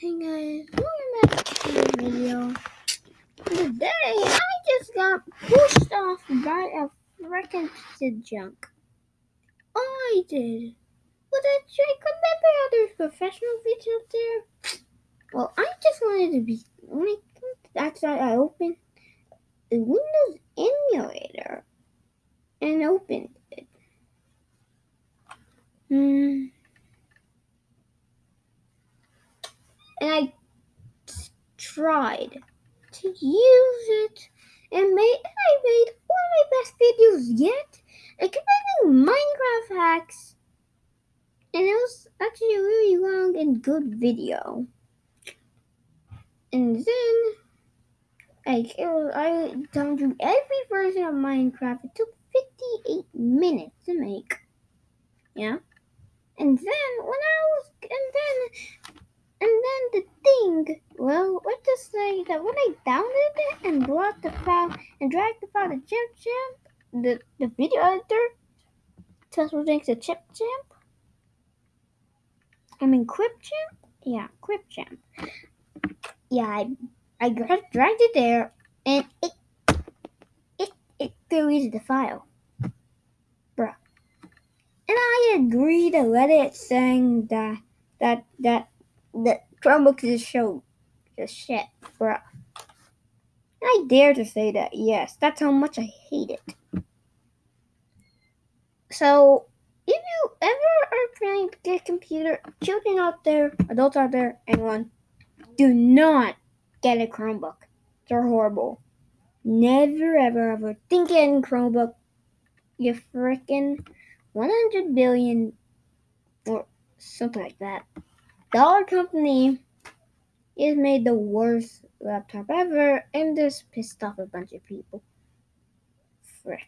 Hey guys, welcome back to the video. Today, I just got pushed off by a freaking piece of junk. I did. But I remember how there's professional videos there? Well, I just wanted to be, I, that's why I opened the Windows emulator and opened it. Hmm. And I tried to use it and made I made one of my best videos yet. Making Minecraft hacks. And it was actually a really long and good video. And then like it was I done through every version of Minecraft. It took 58 minutes to make. Yeah. And then when I was and the thing, well, let's just say that when I downloaded it and brought the file and dragged the file to Chip Champ, the, the video editor, Tesla thinks to Chip Champ. I mean Clipchamp? Yeah, Clipchamp. Yeah, I, I dragged it there and it it it deleted the file. Bruh. And I agree to let it saying that that that the Chromebook just show just shit, bro. I dare to say that, yes, that's how much I hate it. So, if you ever are get a computer, children out there, adults out there, anyone, do not get a Chromebook. They're horrible. Never, ever, ever think getting Chromebook. You freaking 100 billion or something like that dollar company is made the worst laptop ever and this pissed off a bunch of people. Frick.